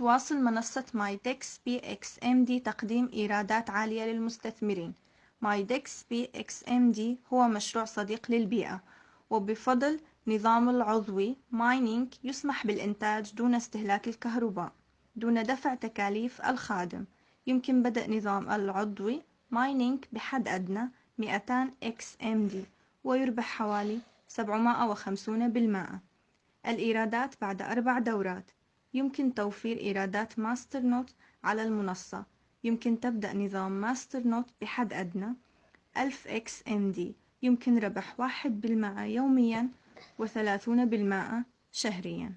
تواصل منصة مايدكس BXMD تقديم إيرادات عالية للمستثمرين. مايدكس BXMD هو مشروع صديق للبيئة وبفضل نظام العضوي mining يسمح بالإنتاج دون استهلاك الكهرباء دون دفع تكاليف الخادم. يمكن بدء نظام العضوي mining بحد أدنى 200 XMD ويربح حوالي 750 بالمائة الإيرادات بعد أربع دورات. يمكن توفير إيرادات masternode على المنصة. يمكن تبدأ نظام masternode بحد أدنى. 1000 XMD. يمكن ربح واحد بالمائة يوميا وثلاثون بالمائة شهريا.